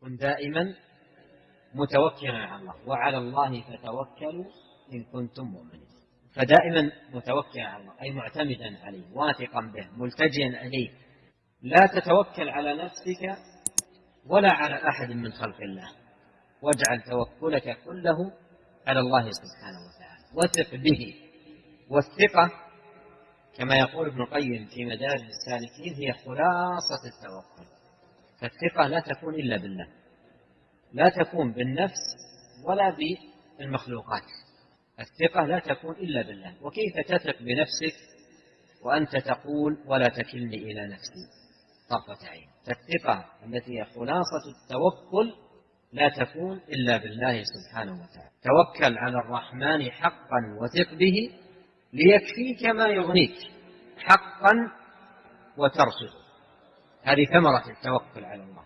كن دائما متوكلا على الله وعلى الله فتوكلوا إن كنتم مؤمنين. فدائما متوكلا على الله أي معتمدا عليه واثقا به ملتجئا إليه. لا تتوكل على نفسك ولا على أحد من خلق الله. واجعل توكلك كله على الله سبحانه وتعالى. وثق به والثقة كما يقول ابن القيم في مدارج السالكين هي خلاصة التوكل. فالثقة لا تكون إلا بالله لا تكون بالنفس ولا بالمخلوقات. الثقة لا تكون إلا بالله. وكيف تثق بنفسك وأنت تقول ولا تكلني إلى نفسي؟ طرفة عين. فالثقة التي هي خلاصة التوكل لا تكون إلا بالله سبحانه وتعالى. توكل على الرحمن حقا وثق به ليكفيك ما يغنيك. حقا وترشد هذه ثمرة التوكل على الله.